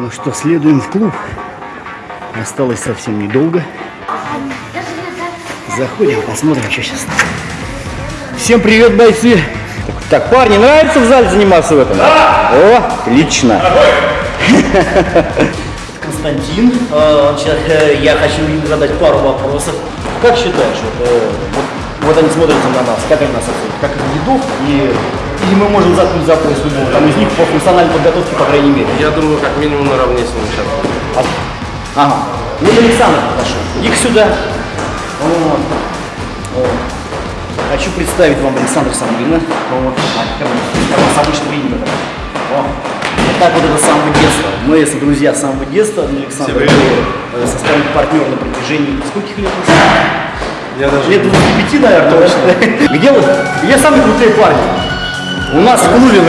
Ну что, следуем в клуб. Осталось совсем недолго. Заходим, посмотрим, что сейчас. Всем привет, бойцы! Так, так, парни, нравится в зале заниматься в этом? Да! О, отлично! Константин, э, он сейчас, э, я хочу им задать пару вопросов. Как считаешь, вот, э, вот, вот они смотрят на нас, как они нас оценят? Как их ведут и или мы можем заткнуть за пояс любого там из них по функциональной подготовке, по крайней мере? Я думаю, как минимум наравне с ним сейчас. А- Ага. Вот Александр подошел. Их сюда. Вот. Вот. Хочу представить вам Александра Самбина. Вот. Как он- как он с обычного имени. О. Вот так вот это с самого детства. Мы с друзья с самого детства. Александр Тебе. э, составим партнер на протяжении скольких лет? Я даже... Лет 25, наверное. Точно. Где вы? Где самые крутые парни? У нас в клубе.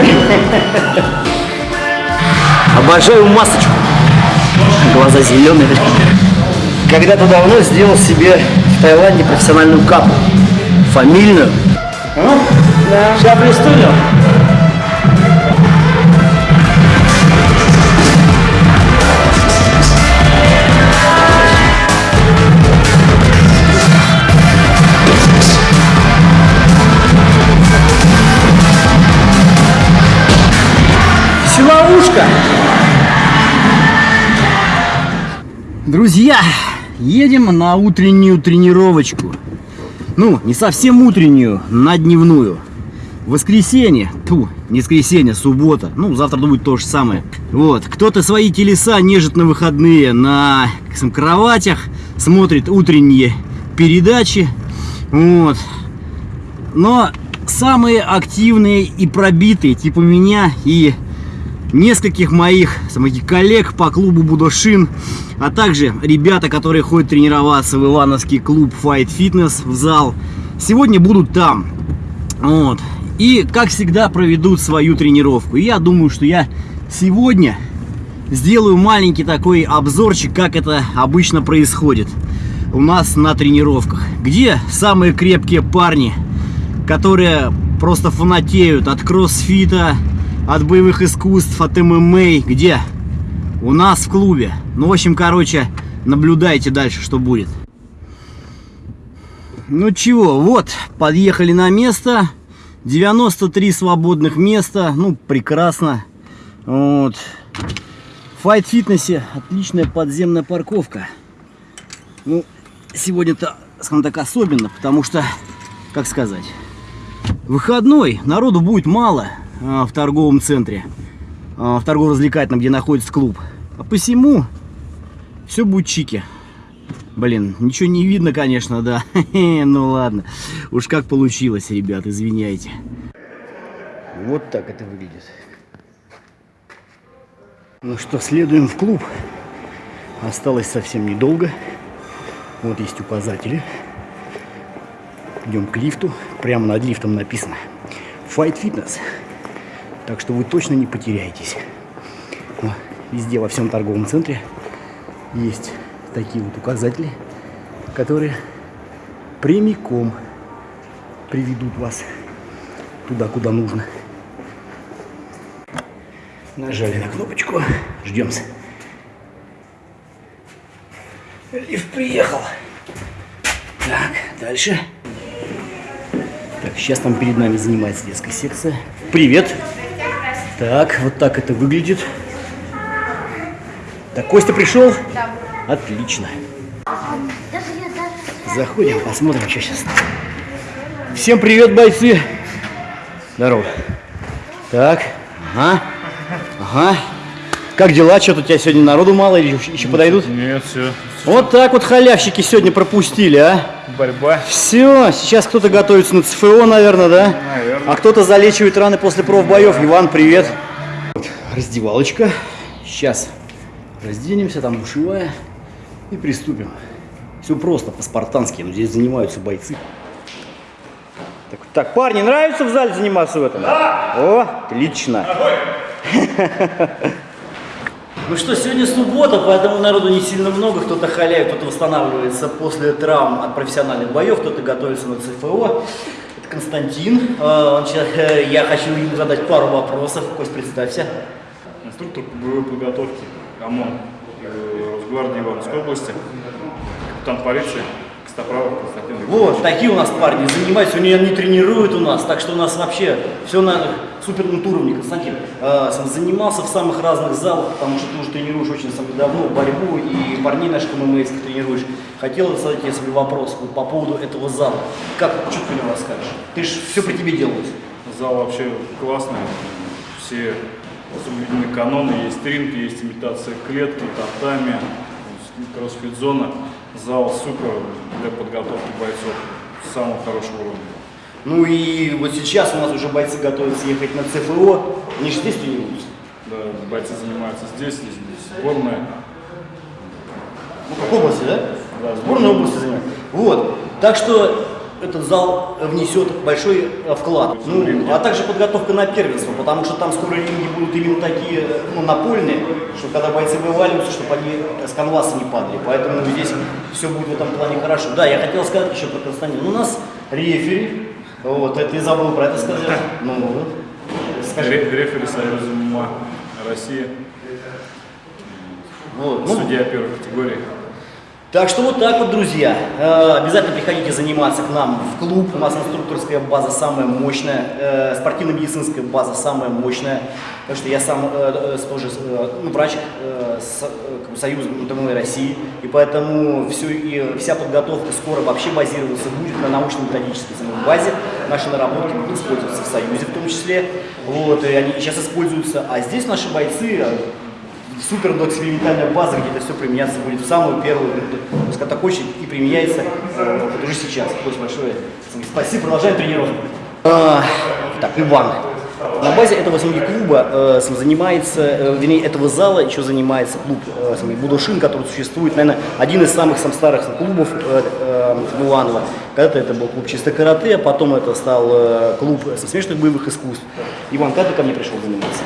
Обожаю масочку. Глаза зеленые. Когда-то давно сделал себе в Таиланде профессиональную капу. Фамильную. Да. Сейчас пристудил. Силовушка. Друзья, едем на утреннюю тренировочку. Ну, не совсем утреннюю, на дневную. Воскресенье, ту, не воскресенье, суббота. Ну, завтра будет то же самое. Вот, кто-то свои телеса нежит на выходные на сказать, кроватях, смотрит утренние передачи. Вот. Но самые активные и пробитые, типа меня и нескольких моих самых коллег по клубу Будошин, а также ребята, которые ходят тренироваться в Ивановский клуб Fight Fitness в зал, сегодня будут там. Вот. И, как всегда, проведут свою тренировку. И я думаю, что я сегодня сделаю маленький такой обзорчик, как это обычно происходит у нас на тренировках. Где самые крепкие парни, которые просто фанатеют от кроссфита, от боевых искусств, от ММА. Где? У нас в клубе. Ну, в общем, короче, наблюдайте дальше, что будет. Ну чего, вот, подъехали на место. 93 свободных места. Ну, прекрасно. Вот. В файт-фитнесе отличная подземная парковка. Ну, сегодня-то, скажем так, особенно, потому что, как сказать, выходной, народу будет мало в торговом центре, а, в торгово-развлекательном, где находится клуб. А посему все будет чики. Блин, ничего не видно, конечно, да. Ну ладно. Уж как получилось, ребят, извиняйте. Вот так это выглядит. Ну что, следуем в клуб. Осталось совсем недолго. Вот есть указатели. Идем к лифту. Прямо над лифтом написано Fight Fitness. Так что вы точно не потеряетесь. Вот, Везде, во всем торговом центре есть такие вот указатели, которые прямиком приведут вас туда, куда нужно. Нажали на кнопочку, ждем. Лифт приехал. Так, дальше. Так, сейчас там перед нами занимается детская секция. Привет. Так, вот так это выглядит. Так, Костя пришел? Да. Отлично. Заходим, посмотрим, что сейчас. Всем привет, бойцы. Здорово. Так, ага, ага. Как дела? Что-то у тебя сегодня народу мало или еще- еще подойдут? Нет, все. Вот так вот халявщики сегодня пропустили, а? Борьба. Все, сейчас кто-то готовится на ЦФО, наверное, да? Наверное. А кто-то залечивает раны после профбоев. Иван, привет. Вот, раздевалочка. Сейчас разденемся, там душевая. И приступим. Все просто, по-спартански. Но здесь занимаются бойцы. Так, так, парни, нравится в зале заниматься в этом? Да! О, отлично. Ну что, сегодня суббота, поэтому народу не сильно много. Кто-то халяет, кто-то восстанавливается после травм от профессиональных боев, кто-то готовится на ЦФО. Это Константин. Он сейчас, э, я хочу ему задать пару вопросов. Кость, представься. Инструктор по боевой подготовке ОМОН э, Росгвардии Ивановской области, капитан полиции Костоправов Константин Викторович. Вот, такие у нас парни занимаются, они, они тренируют у нас, так что у нас вообще все на супер уровне. Константин э, занимался в самых разных залах, потому что ты уже тренируешь очень сам давно борьбу, и парней наших ММАских тренируешь. Хотел задать тебе свой вопрос вот, по поводу этого зала. Как, что ты него расскажешь? Ты же все при тебе делалось. Зал вообще классный, все соблюдены каноны, есть ринг, есть имитация клетки, татами, кроссфит-зона. Зал супер для подготовки бойцов самого хорошего уровня. Ну и вот сейчас у нас уже бойцы готовятся ехать на ЦФО, они же здесь тренируются. Да, бойцы занимаются здесь, здесь сборная. Ну, как области, да? Да, Сборная области занимает. Вот. Так что этот зал внесет большой э, вклад. Ну, а также подготовка на первенство, потому что там скоро ринги будут именно такие ну, напольные, что когда бойцы вываливаются, чтобы они с канваса не падали. Поэтому здесь все будет в этом плане хорошо. Да, я хотел сказать еще про Константина. Ну, у нас рефери, вот, это ты забыл про это сказать. Ну, скажи. Ре- Рефери Союза России, Вот. Ну, судья первой категории. Так что вот так вот, друзья. Э, Обязательно приходите заниматься к нам в клуб. У нас инструкторская база самая мощная, э, спортивно-медицинская база самая мощная. Потому что я сам э, тоже ну, врач Союза МТМ России. И поэтому всю, и вся подготовка скоро вообще базироваться будет на научно-методической базе. Наши наработки будут использоваться в Союзе в том числе. Вот, и они сейчас используются. А здесь наши бойцы супер экспериментальная база, где это все применяться будет в самую первую, очередь и применяется вот уже сейчас. Очень большое спасибо, продолжаем тренировку. А, так, Иван. На базе этого самого клуба э, сам занимается, э, вернее, этого зала еще занимается клуб э, самый Будушин, который существует, наверное, один из самых сам старых сам клубов э, э. Когда-то это был клуб чисто карате, потом это стал э, клуб э, смешанных боевых искусств. Иван, когда ты ко мне пришел заниматься?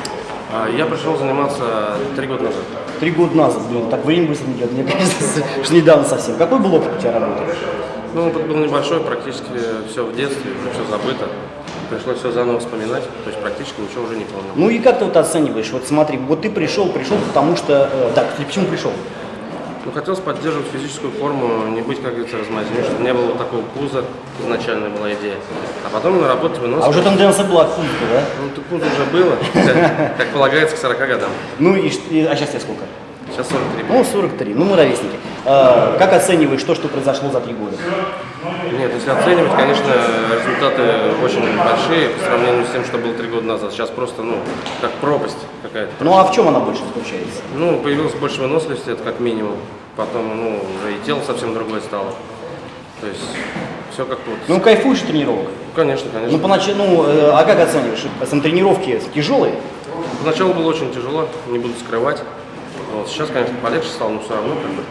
А, Я пришел заниматься три года назад. Три года назад, блин, так время быстро идет, мне кажется, что недавно совсем. Какой был опыт у тебя работы? Ну, опыт был небольшой, практически все в детстве, все забыто. Пришлось все заново вспоминать, то есть практически ничего уже не помню. Ну и как ты вот оцениваешь? Вот смотри, вот ты пришел, пришел потому что... э, так, ты почему пришел? Ну, хотелось поддерживать физическую форму, не быть, как говорится, размазанным, чтобы не было вот такого пуза, изначально была идея. А потом на работе выносил. А уже тенденция была к пункту, да? Ну, ты пузо уже было, как, полагается, к 40 годам. Ну и- а сейчас тебе сколько? Сейчас 43. Ну, 43, ну мы ровесники. А, как оцениваешь то, что произошло за три года? Нет, если оценивать, конечно, результаты очень большие по сравнению с тем, что было три года назад. Сейчас просто, ну, как пропасть какая-то. Ну а в чем она больше заключается? Ну, появилось больше выносливости, это как минимум. Потом, ну, уже и тело совсем другое стало. То есть, все как вот. Ну, кайфуешь тренировок? конечно, конечно. Ну, поначалу, ну, э, а как оцениваешь? Сам тренировки тяжелые? Поначалу было очень тяжело, не буду скрывать. Вот. Сейчас, конечно, полегче стало, но все равно как бы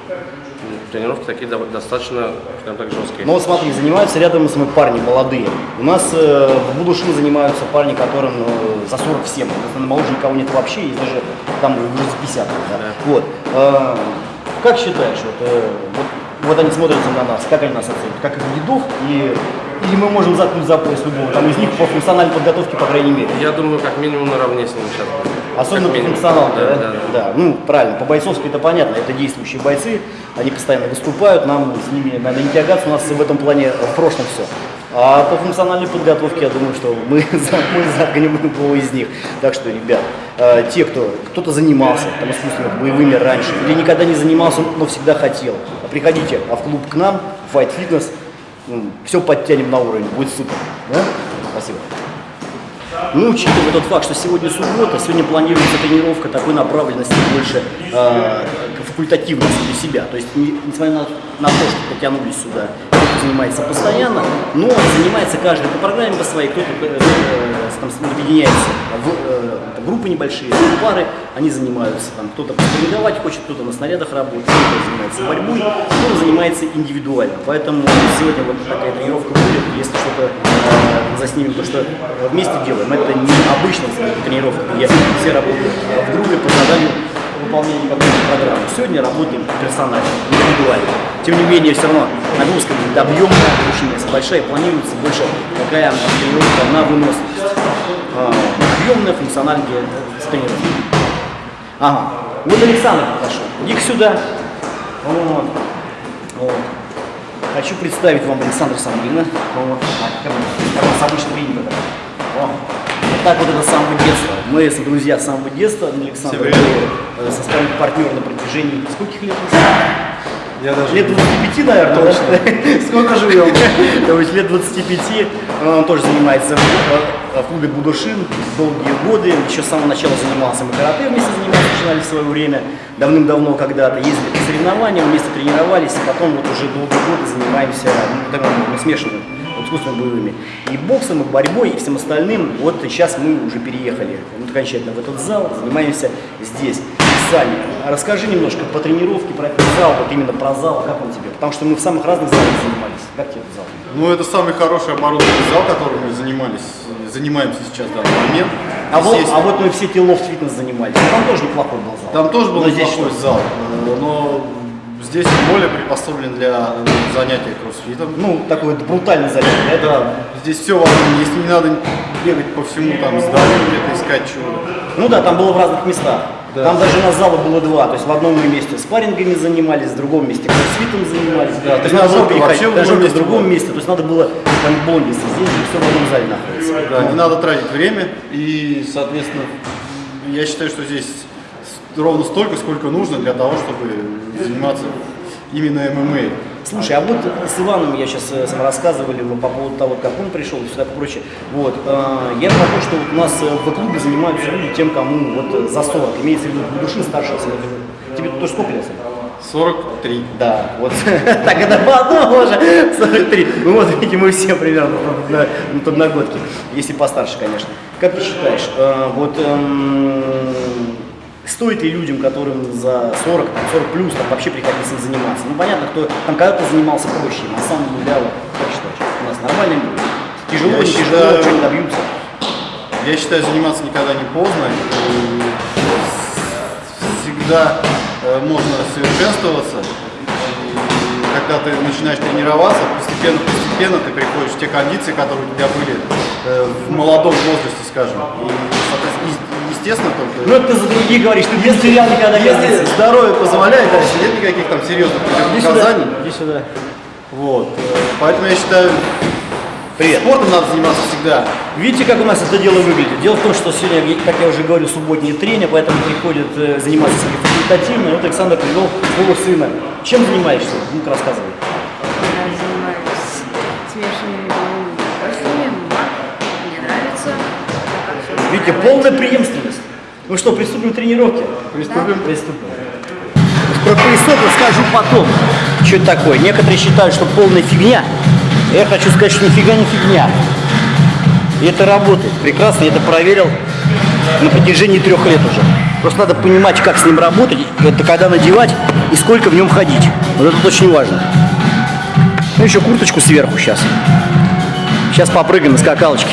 тренировки такие достаточно, скажем так, жесткие. Ну вот смотри, занимаются рядом с нами парни молодые. У нас э, в Будушин занимаются парни, которым э, за 47. Наверное, моложе никого нет вообще, есть даже там уже за 50. да. Вот. Э, как считаешь, вот, э, вот, вот они смотрятся на нас, как они нас оценивают? Как их дедов? И, или мы можем заткнуть за пояс любого там из них по функциональной подготовке, по крайней мере? Я думаю, как минимум наравне с ними сейчас будет. Особенно Как по минимум. функционалке, да? Да, да, да. Да, ну правильно, по бойцовски это понятно, это действующие бойцы, они постоянно выступают, нам с ними надо не тягаться, у нас в этом плане в прошлом все. А по функциональной подготовке, я думаю, что мы, мы заткнем любого из них. Так что, ребят, э, те, кто кто-то занимался там, искусственными боевыми раньше, или никогда не занимался, но всегда хотел, приходите а в клуб к нам, Fight Fitness, все подтянем на уровень, будет супер. Да? Спасибо. Ну, учитывая тот факт, что сегодня суббота, сегодня планируется тренировка такой направленности больше э, к факультативности для себя. То есть, не- несмотря на, на то, что потянулись сюда, кто-то занимается постоянно, но занимается каждый по программе по своей, кто-то э, э, там, объединяется в э, группы небольшие, пары, они занимаются, там, кто-то тренировать хочет, кто-то на снарядах работает, кто-то занимается борьбой, кто-то занимается индивидуально. Поэтому сегодня вот такая тренировка будет, если что-то э, заснимем, то, что вместе делаем, это не обычная тренировка, где все работают э, в группе по заданию выполнения какой-то программы. Сегодня работаем персонально, индивидуально. Тем не менее, все равно нагрузка будет объемная, очень большая, планируется больше такая тренировка на выносливость. А, Объемная функциональная тренировка. Ага. Вот Александр подошел. Иди сюда. Вот. Вот. Хочу представить вам Александра Самбина. Вот. Как у нас обычно принято. Так вот это с самого детства. Мы с друзья с самого детства. Александр привет. э, составим партнер на протяжении скольких лет? Я даже Лет 25, наверное, да? Сколько живем? То есть лет 25. Он тоже занимается в, в клубе Будушин долгие годы. Еще с самого начала занимался. Мы карате вместе занимались, начинали в свое время. Давным-давно когда-то ездили по соревнованиям, вместе тренировались. И потом вот уже долгие годы занимаемся ну, так, ну, искусствами боевыми. И боксом, и борьбой, и всем остальным. Вот сейчас мы уже переехали вот, окончательно в этот зал, занимаемся здесь. Сами. Расскажи немножко по тренировке, про этот зал, вот именно про зал, как он тебе? Потому что мы в самых разных залах занимались. Как тебе этот зал? Ну, это самый хороший оборудованный зал, которым мы занимались, занимаемся сейчас в данный момент. А вот, а вот мы в City Loft Fitness занимались. Там тоже неплохой был зал. Там тоже был Но неплохой зал, но здесь более приспособлен для э, занятия кроссфитом. Ну, такой вот брутальный занятие, да? Да, здесь все в одном месте, не надо бегать по всему там зданию, где-то искать чего. Ну да, там было в разных местах. Да. Там даже у нас зала было два. То есть в одном мы месте спаррингами занимались, в другом месте кроссфитом занимались. Да, то есть было тренажерка переходить. вообще другом в месте другом была. месте. То есть надо было там бонди здесь, все в одном зале находится. Да, не надо тратить время и, соответственно, я считаю, что здесь ровно столько, сколько нужно для того, чтобы заниматься именно ММА. Слушай, а вот с Иваном я сейчас рассказывали вы по поводу того, как он пришел и все такое прочее. Вот, э, я про то, что вот у нас э, в клубе занимаются люди тем, кому вот э, за 40, имеется в виду души старше. Тебе тоже сколько лет? Сань? 43. Да, вот так это по одному уже, 43. Ну вот, видите, мы все примерно на, на подноготке, если постарше, конечно. Как ты считаешь, э, вот эм, стоит ли людям, которым за 40, там, 40 плюс, там вообще приходится заниматься? Ну понятно, кто там когда-то занимался проще, на самом деле, как считаешь, у нас нормально будет? Тяжело, Я не тяжело, считаю- что-нибудь добьются? Я считаю, заниматься никогда не поздно. И Всегда э, можно совершенствоваться. И когда ты начинаешь тренироваться, постепенно, постепенно ты приходишь в те кондиции, которые у тебя были э, в молодом возрасте, скажем. И, естественно, Ну только это ты за другие говоришь, ты без терял никогда не если здоровье позволяет, дальше нет никаких там серьезных Иди сюда, противопоказаний. иди сюда. Вот. Поэтому я считаю, Привет. спортом надо заниматься всегда. Видите, как у нас это дело выглядит? Дело в том, что сегодня, как я уже говорил, субботнее трение, поэтому приходят э, заниматься с нами факультативно. И Вот Александр привел своего сына. Чем занимаешься? Ну-ка рассказывай. Я занимаюсь смешанными удовольствиями. Мне нравится. Видите, полная преемственность. Ну что, приступим к тренировке? Приступим. Приступим. Про поясок расскажу потом. Что это такое? Некоторые считают, что полная фигня. Я хочу сказать, что нифига не фигня. И это работает. Прекрасно, я это проверил на протяжении трех лет уже. Просто надо понимать, как с ним работать, это когда надевать и сколько в нем ходить. Вот это очень важно. Ну еще курточку сверху сейчас. Сейчас попрыгаем на скакалочке.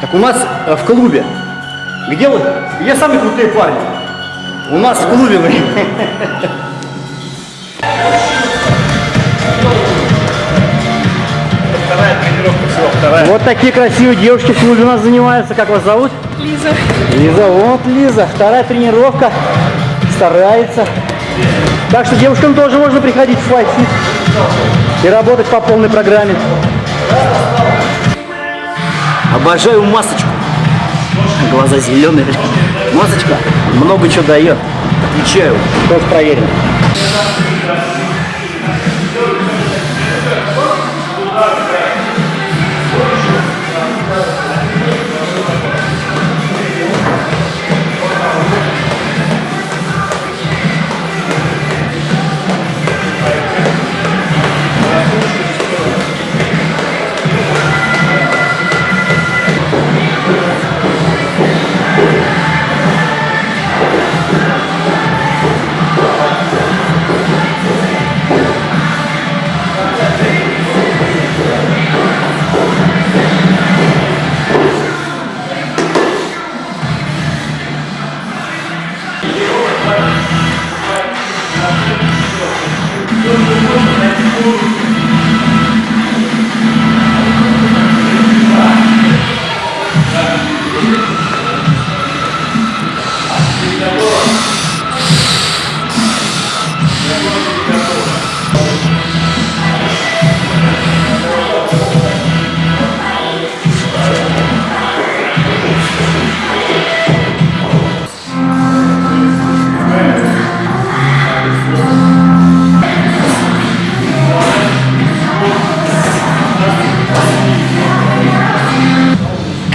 Так у нас э, в клубе. Где вы? Где самые крутые парни? У нас в клубе. блин. Вторая тренировка всего, вторая. Вот такие красивые девушки в клубе у нас занимаются. Как вас зовут? Лиза. Лиза, вот Лиза. Вторая тренировка. Старается. Так что девушкам тоже можно приходить в FightFit и работать по полной программе. Обожаю масочку. Глаза зеленые. Масочка много чего дает. Отвечаю. Тоже проверено.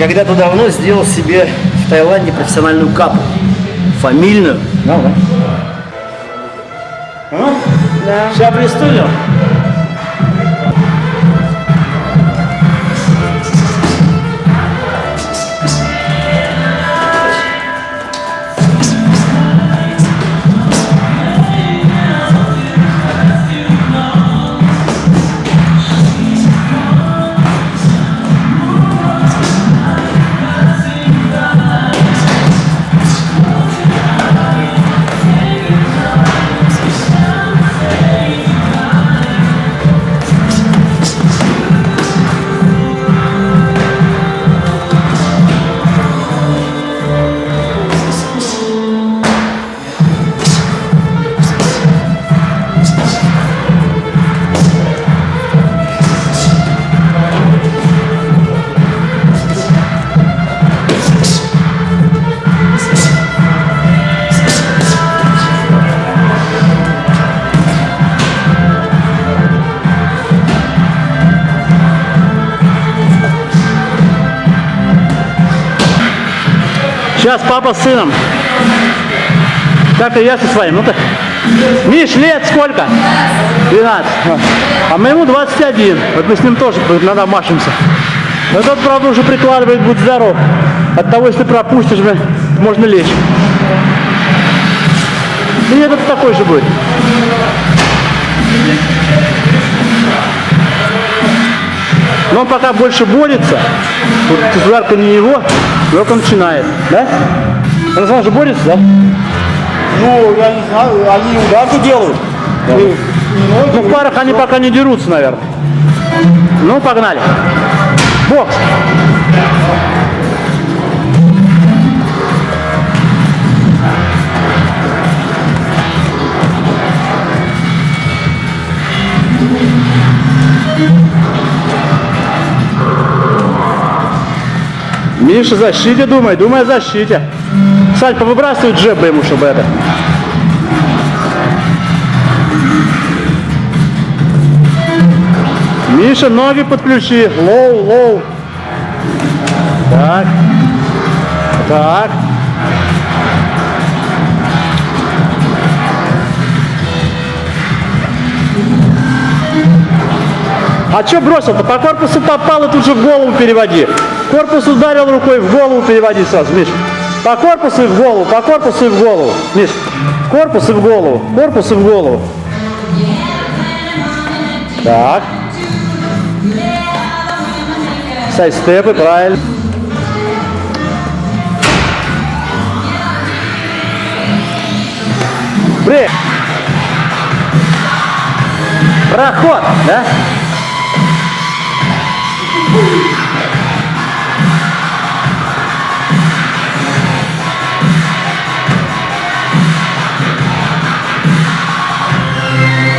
Когда-то давно сделал себе в Таиланде профессиональную капу. Фамильную. Да, да. А? Да. Сейчас пристудим. Сейчас папа с сыном. Как и я со своим. Ну-ка. Миш, лет сколько? 12. А моему 21. Вот мы с ним тоже иногда машемся. Но тот, правда, уже прикладывает, будь здоров. От того, если пропустишь, блин, можно лечь. И этот такой же будет. Но он пока больше борется. Вот ударка не его, только начинает. Да? Сам же борется, да? Ну, я не знаю, они ударку делают. Ну, в парах они пока не дерутся, наверное. Ну, погнали. Бокс. Миша, защите думай, думай о защите. Саль, повыбрасывай джебы ему, чтобы это. Миша, ноги подключи. Low, low. Так. Так. А что бросил-то? По корпусу попал и тут же в голову переводи. Корпус ударил рукой, в голову переводи сразу, Миш. По корпусу и в голову, по корпусу и в голову. Миш, корпус и в голову, корпус и в голову. Так. Сайдстепы, правильно. Брейк. Проход, да?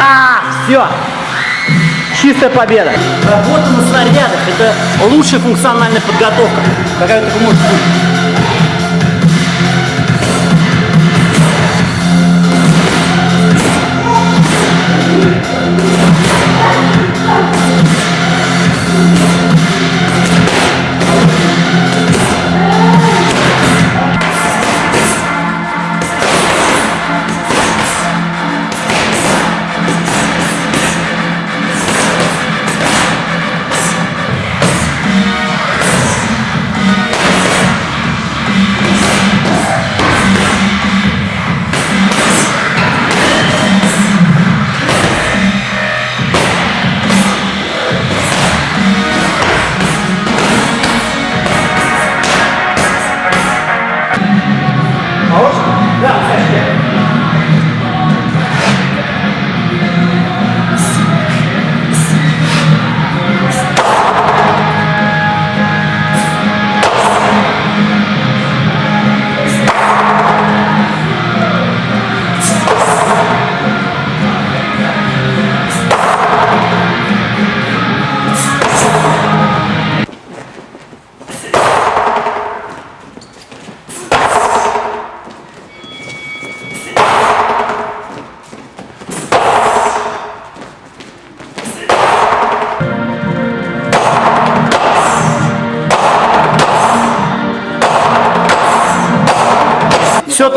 А, все. Чистая победа. Работа на снарядах – это лучшая функциональная подготовка, какая только может быть.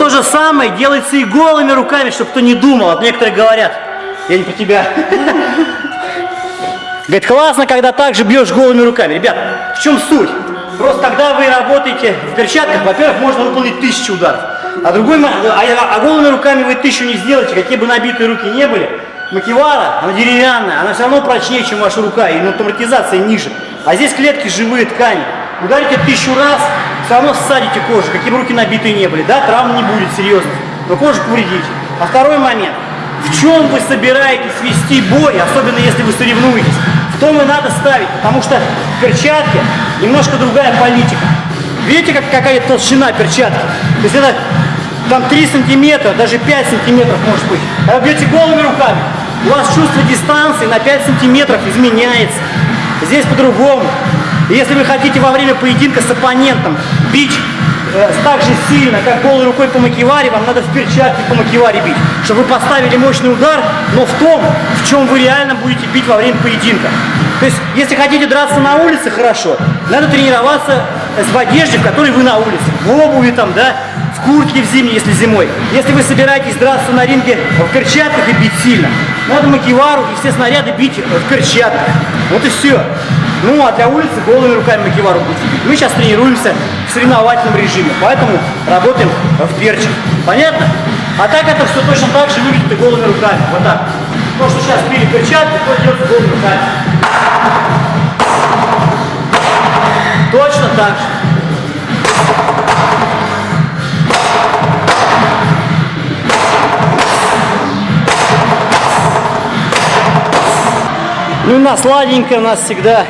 Же самое делается и голыми руками, чтобы кто не думал. Вот некоторые говорят, я не про тебя. Говорит, классно, когда так же бьешь голыми руками. Ребят, в чем суть? Просто когда вы работаете в перчатках, во-первых, можно выполнить тысячу ударов. А, другой, мо- а, а голыми руками вы тысячу не сделаете, какие бы набитые руки не были. Макевара, она деревянная, она все равно прочнее, чем ваша рука, и натурализация ниже. А здесь клетки живые ткани. Ударите тысячу раз, все равно ссадите кожу, какие бы руки набитые не были. Да, травм не будет серьезно, но кожу повредите. А второй момент. В чем вы собираетесь вести бой, особенно если вы соревнуетесь? В том и надо ставить, потому что в перчатке немножко другая политика. Видите, как, какая толщина перчатки? То есть это там 3 сантиметра, даже 5 сантиметров может быть. А вы бьете голыми руками, у вас чувство дистанции на 5 сантиметров изменяется. Здесь по-другому. Если вы хотите во время поединка с оппонентом бить э, так же сильно, как голой рукой по макеваре, вам надо в перчатке по макеваре бить, чтобы вы поставили мощный удар, но в том, в чем вы реально будете бить во время поединка. То есть, если хотите драться на улице, хорошо, надо тренироваться э, в одежде, в которой вы на улице, в обуви там, да, в куртке в зимней, если зимой. Если вы собираетесь драться на ринге в перчатках и бить сильно, надо макевару и все снаряды бить э, в перчатках. Вот и все. Ну, а для улицы голыми руками макевару будете бить. Мы сейчас тренируемся в соревновательном режиме, поэтому работаем в перчик. Понятно? А так это все точно так же выглядит и голыми руками. Вот так. То, что сейчас били перчатки, то делается голыми руками. Точно так же. Ну и на сладенькое у нас всегда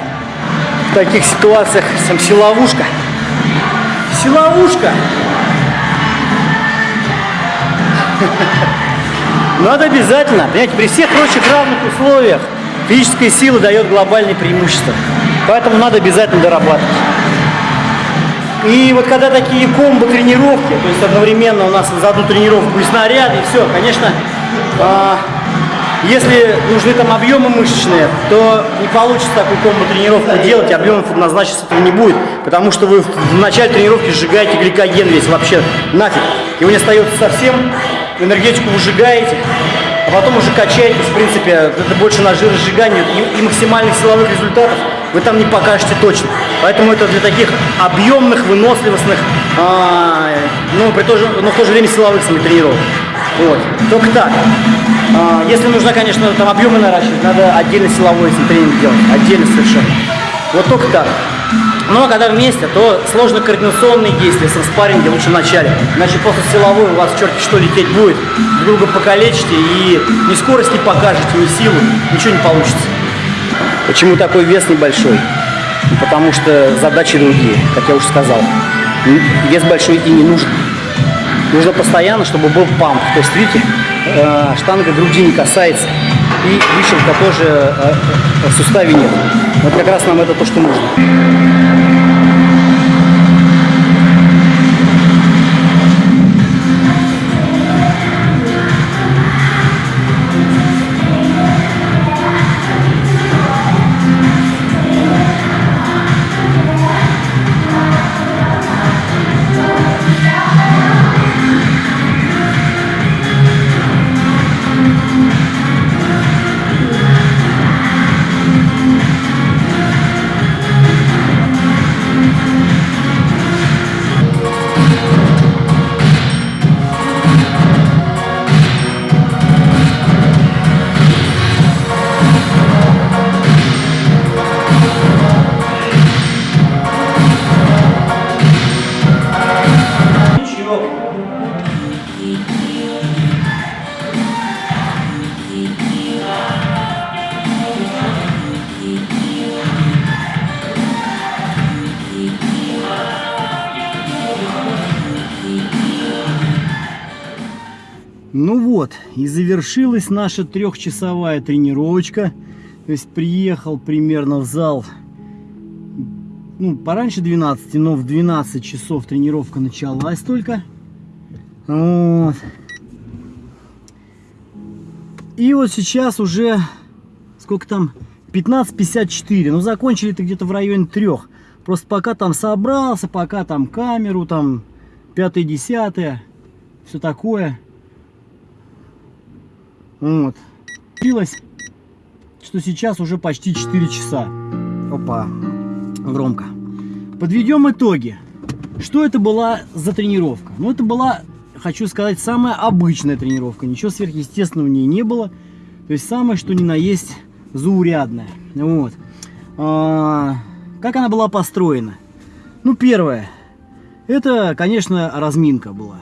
в таких ситуациях сам силовушка. Силовушка. Надо обязательно, понимаете, при всех прочих равных условиях физическая сила дает глобальное преимущество. Поэтому надо обязательно дорабатывать. И вот когда такие комбо тренировки, то есть одновременно у нас за одну тренировку и снаряды, и все, конечно, а, если нужны там объемы мышечные, то не получится такую комбо тренировку делать, объемов однозначно этого не будет, потому что вы в начале тренировки сжигаете гликоген весь вообще нафиг. Его не остается совсем, энергетику вы сжигаете, а потом уже качаетесь, в принципе, это больше на жиросжигание и, и максимальных силовых результатов вы там не покажете точно. Поэтому это для таких объемных, выносливостных, а, ну, при то же, но в то же время силовых самих тренировок. Вот. Только так. А, если нужно, конечно, там объемы наращивать, надо отдельно силовой тренинг делать. Отдельно совершенно. Вот только так. Но когда вместе, то сложно координационные действия со спарринге лучше в начале. Иначе после силовой у вас черти что лететь будет. Друг друга покалечите и ни скорость не покажете, ни силу, ничего не получится. Почему такой вес небольшой? Ну, Потому что задачи другие, как я уже сказал. Вес большой и не нужен. Нужно постоянно, чтобы был памп. То есть, видите, э, штанга груди не касается. И вышивка тоже э, э, в суставе нет. Вот как раз нам это то, что нужно. И завершилась наша трехчасовая тренировочка. То есть приехал примерно в зал, ну, пораньше 12, но в 12 часов тренировка началась только. Вот. И вот сейчас уже, сколько там, 15.54. Ну, закончили-то где-то в районе трех. Просто пока там собрался, пока там камеру, там, пятое-десятое. все такое. Вот. Получилось, что сейчас уже почти 4 часа. Опа, громко. Подведем итоги. Что это была за тренировка? Ну, это была, хочу сказать, самая обычная тренировка. Ничего сверхъестественного в ней не было. То есть самое, что ни на есть, заурядное. Вот. А, как она была построена? Ну, первое. Это, конечно, разминка была.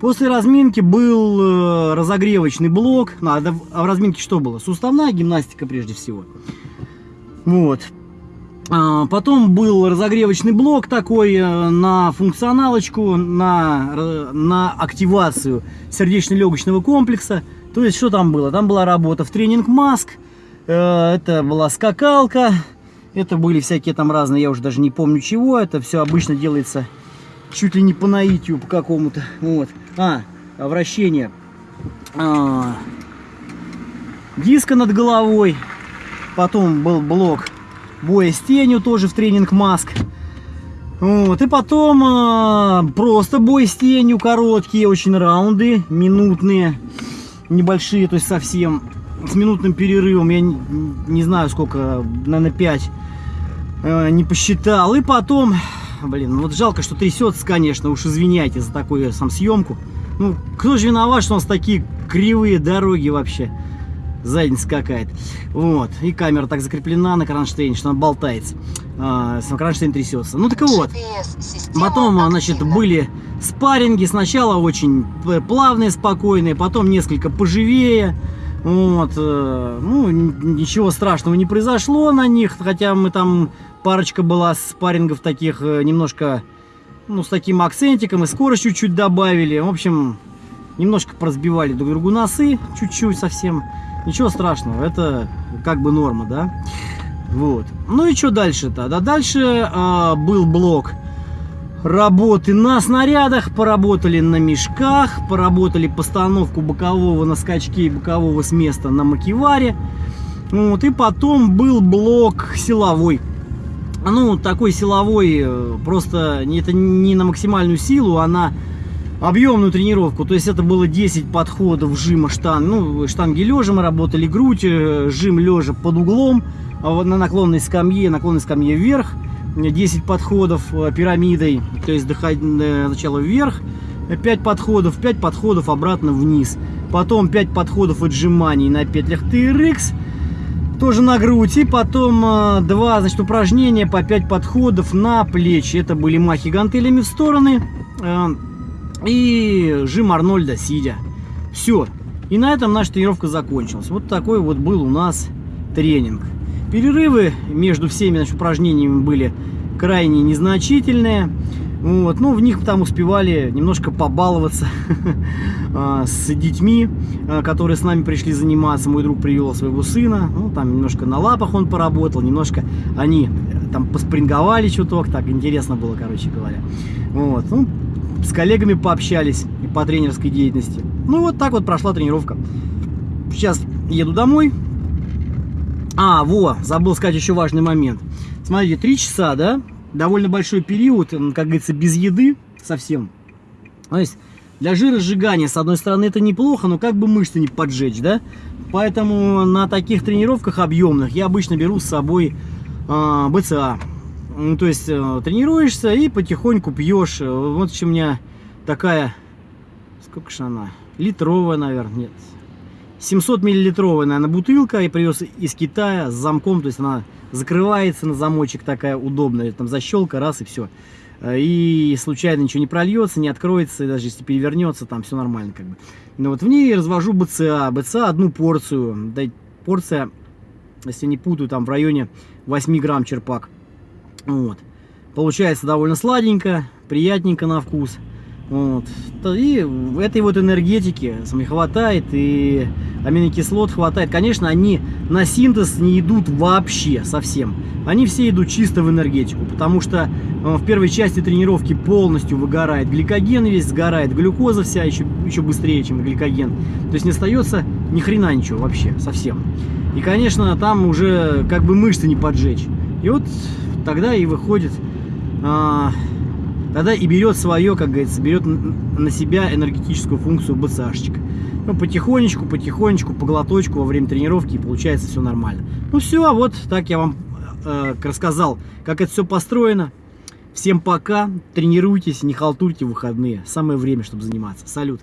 После разминки был э, разогревочный блок. А в- а в разминке что было? Суставная гимнастика прежде всего. Вот. А, Потом был разогревочный блок такой э, на функционалочку, на, р- на активацию сердечно-легочного комплекса. То есть, что там было? Там была работа в тренинг маск, э, это была скакалка, это были всякие там разные, я уже даже не помню чего. Это все обычно делается чуть ли не по наитию по какому-то. Вот. А, вращение а, диска над головой. Потом был блок боя с тенью тоже в тренинг маск. Вот, и потом а, просто бой с тенью, короткие очень раунды, минутные, небольшие, то есть совсем с минутным перерывом, я не, не знаю сколько, наверное 5, не посчитал. И потом, блин, ну вот жалко, что трясется, конечно, уж извиняйте за такую сам съемку. Ну, кто же виноват, что у нас такие кривые дороги вообще? задница какая-то. Вот. И камера так закреплена на кронштейне, что она болтается. А, сам кронштейн трясется. Ну так вот. Потом, значит, были спарринги. Сначала очень плавные, спокойные, потом несколько поживее. Вот. э, Ну, ничего страшного не произошло на них, хотя мы там парочка была спаррингов таких э, немножко, ну, с таким акцентиком и скорость чуть-чуть добавили. В общем, немножко поразбивали друг другу носы, чуть-чуть совсем. Ничего страшного, это как бы норма, да? Вот. Ну и что дальше-то? Да дальше а, был блок работы на снарядах, поработали на мешках, поработали постановку бокового на скачке и бокового с места на макеваре. Вот, и потом был блок силовой. Ну, такой силовой, э, просто это не на максимальную силу, а на объемную тренировку. То есть это было 10 подходов жима штанг. Ну, штанги лежа мы работали, грудь, э, жим лежа под углом, а на наклонной скамье, наклонной скамье вверх. 10 подходов э, пирамидой, то есть э, сначала вверх, 5 подходов, 5 подходов обратно вниз. Потом 5 подходов отжиманий на петлях TRX, тоже на грудь. И потом э, два значит, упражнения по 5 подходов на плечи. Это были махи гантелями в стороны. э, и жим Арнольда сидя. Все. И на этом наша тренировка закончилась. Вот такой вот был у нас тренинг. Перерывы между всеми значит, упражнениями были крайне незначительные. Вот, ну, в них там успевали немножко побаловаться а, с детьми, а, которые с нами пришли заниматься. Мой друг привел своего сына. Ну, там немножко на лапах он поработал, немножко они э, там поспринговали чуток. Так интересно было, короче говоря. Вот, ну, с коллегами пообщались по тренерской деятельности. Ну, вот так вот прошла тренировка. Сейчас еду домой. А, во, забыл сказать еще важный момент. Смотрите, три часа, да? Довольно большой период, как говорится, без еды совсем. То есть для жиросжигания, с одной стороны, это неплохо, но как бы мышцы не поджечь, да? Поэтому на таких тренировках объемных я обычно беру с собой а, БЦА. Ну, то есть э, тренируешься и потихоньку пьешь. Э, Вот у меня такая, сколько же она? Литровая, наверное, нет. 700 миллилитровая, наверное, бутылка. Я привез из Китая с замком, то есть она закрывается на замочек такая удобная. Там защелка, раз и все. И случайно ничего не прольется, не откроется, даже если перевернется, там все нормально как бы. Но вот в ней развожу БЦА. БЦА одну порцию. Да, порция, если не путаю, там в районе 8 грамм черпак. Вот. Получается довольно сладенько, приятненько на вкус. Вот. И этой вот энергетики самой хватает, и аминокислот хватает. Конечно, они на синтез не идут вообще совсем. Они все идут чисто в энергетику, потому что э, в первой части тренировки полностью выгорает гликоген весь, сгорает глюкоза вся еще, еще быстрее, чем гликоген. То есть не остается ни хрена ничего вообще, совсем. И, конечно, там уже как бы мышцы не поджечь. И вот тогда и выходит а, тогда и берет свое, как говорится, берет на себя энергетическую функцию БЦАшечка. Ну, потихонечку, потихонечку, по глоточку во время тренировки, и получается все нормально. Ну все, вот так я вам э, рассказал, как это все построено. Всем пока, тренируйтесь, не халтурьте выходные. Самое время, чтобы заниматься. Салют.